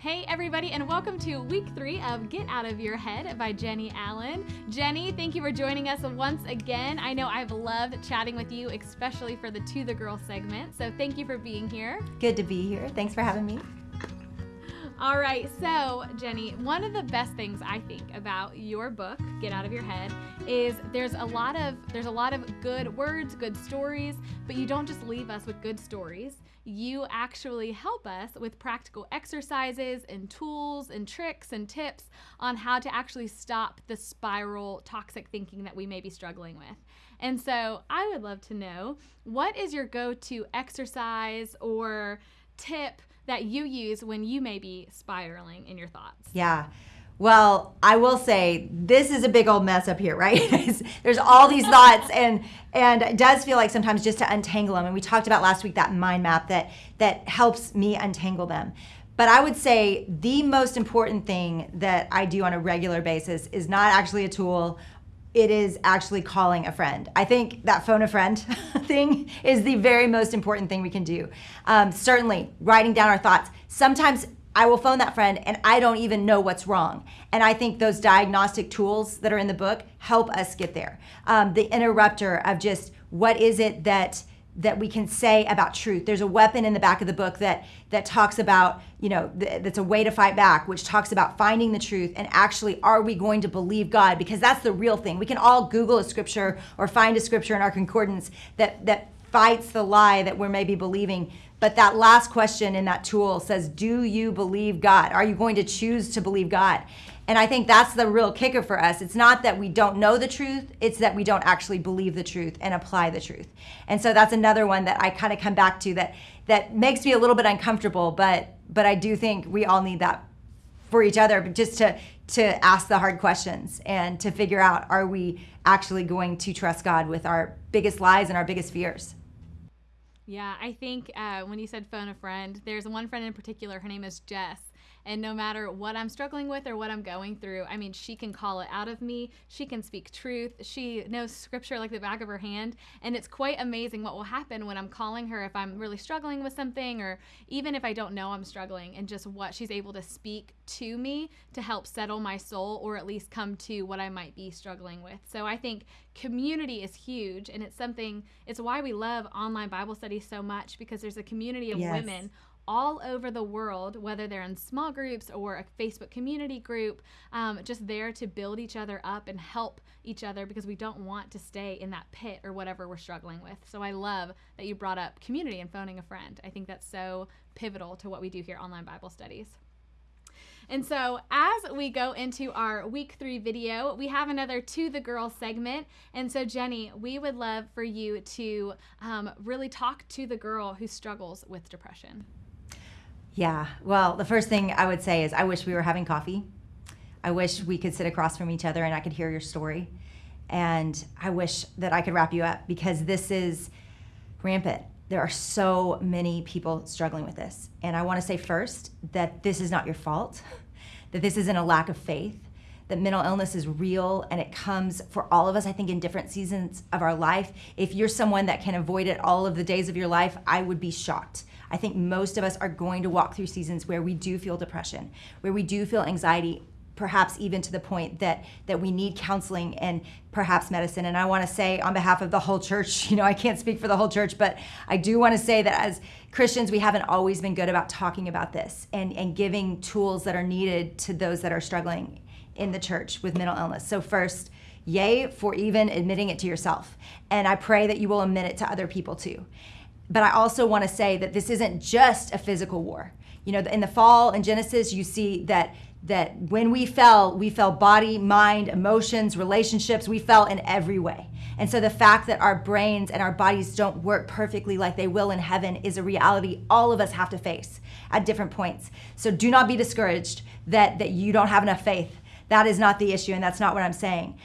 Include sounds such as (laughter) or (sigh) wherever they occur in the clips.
Hey, everybody, and welcome to week three of Get Out of Your Head by Jennie Allen. Jennie, thank you for joining us once again. I know I've loved chatting with you, especially for the To the Girl segment. So thank you for being here. Good to be here. Thanks for having me. All right, so Jennie, one of the best things I think about your book, Get Out of Your Head, is there's a lot of there's a lot of good words, good stories, but you don't just leave us with good stories. You actually help us with practical exercises and tools and tricks and tips on how to actually stop the spiral toxic thinking that we may be struggling with. And so, I would love to know what is your go-to exercise or tip that you use when you may be spiraling in your thoughts? Yeah. Well, I will say this is a big old mess up here, (laughs) right? There's all these thoughts, (laughs) and and it does feel like sometimes just to untangle them. And we talked about last week that mind map that that helps me untangle them. But I would say the most important thing that I do on a regular basis is not actually a tool it is actually calling a friend. I think that phone a friend (laughs) thing is the very most important thing we can do. Um, certainly, writing down our thoughts. Sometimes I will phone that friend and I don't even know what's wrong. And I think those diagnostic tools that are in the book help us get there. Um, the interrupter of just what is it that that we can say about truth. There's a weapon in the back of the book that that talks about, you know, th- that's a way to fight back, which talks about finding the truth and actually are we going to believe God? Because that's the real thing. We can all Google a scripture or find a scripture in our concordance that that fights the lie that we're maybe believing. But that last question in that tool says, Do you believe God? Are you going to choose to believe God? And I think that's the real kicker for us. It's not that we don't know the truth, it's that we don't actually believe the truth and apply the truth. And so that's another one that I kind of come back to that that makes me a little bit uncomfortable, but but I do think we all need that for each other just to to ask the hard questions and to figure out are we actually going to trust God with our biggest lies and our biggest fears. Yeah, I think uh, when you said phone a friend, there's one friend in particular. Her name is Jess, and no matter what I'm struggling with or what I'm going through, I mean, she can call it out of me. She can speak truth. She knows scripture like the back of her hand. And it's quite amazing what will happen when I'm calling her if I'm really struggling with something or even if I don't know I'm struggling and just what she's able to speak to me to help settle my soul or at least come to what I might be struggling with. So I think community is huge and it's something, it's why we love online Bible studies so much because there's a community of yes. women all over the world, whether they're in small groups or a Facebook community group, um, just there to build each other up and help each other because we don't want to stay in that pit or whatever we're struggling with. So I love that you brought up community and phoning a friend. I think that's so pivotal to what we do here online Bible studies. And so, as we go into our week three video, we have another To the Girl segment. And so, Jennie, we would love for you to um, really talk to the girl who struggles with depression. Yeah. Well, the first thing I would say is I wish we were having coffee. I wish we could sit across from each other and I could hear your story. And I wish that I could wrap you up because this is rampant. There are so many people struggling with this. And I want to say first that this is not your fault, (laughs) that this isn't a lack of faith, that mental illness is real and it comes for all of us, I think, in different seasons of our life. If you're someone that can avoid it all of the days of your life, I would be shocked. I think most of us are going to walk through seasons where we do feel depression, where we do feel anxiety, perhaps even to the point that that we need counseling and perhaps medicine and i want to say on behalf of the whole church (laughs) you know i can't speak for the whole church but i do want to say that as christians we haven't always been good about talking about this and and giving tools that are needed to those that are struggling in the church with mental illness so first yay for even admitting it to yourself and i pray that you will admit it to other people too but I also want to say that this isn't just a physical war. You know, in the fall in Genesis, you see that that when we fell, we fell body, mind, emotions, relationships, we fell in every way. And so the fact that our brains and our bodies don't work perfectly like they will in heaven is a reality all of us have to face at different points. So do not be discouraged that that you don't have enough faith. That is not the issue and that's not what I'm saying.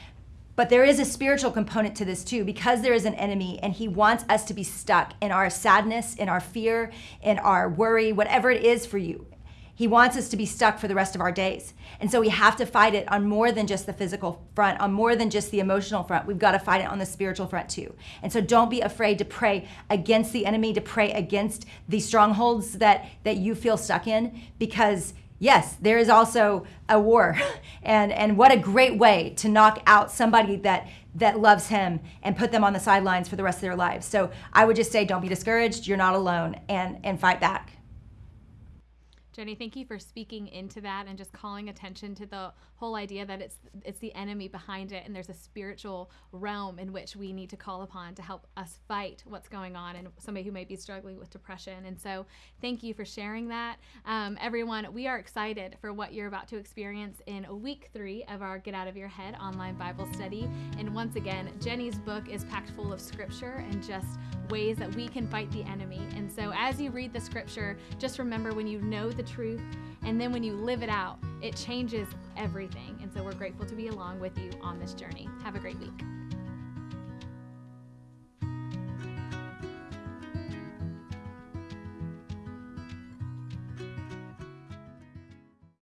But there is a spiritual component to this too, because there is an enemy and he wants us to be stuck in our sadness, in our fear, in our worry, whatever it is for you. He wants us to be stuck for the rest of our days. And so we have to fight it on more than just the physical front, on more than just the emotional front. We've got to fight it on the spiritual front too. And so don't be afraid to pray against the enemy, to pray against the strongholds that that you feel stuck in because yes, there is also a war. (laughs) And and what a great way to knock out somebody that that loves him and put them on the sidelines for the rest of their lives. So I would just say don't be discouraged. You're not alone and and fight back. Jennie, thank you for speaking into that and just calling attention to the whole idea that it's it's the enemy behind it and there's a spiritual realm in which we need to call upon to help us fight what's going on and somebody who may be struggling with depression. And so, thank you for sharing that. Um, everyone, we are excited for what you're about to experience in week three of our Get Out of Your Head online Bible study. And once again, Jennie's book is packed full of scripture and just ways that we can fight the enemy. And so, as you read the scripture, just remember when you know the truth and then when you live it out, it changes everything. And so, we're grateful to be along with you on this journey. Have a great week.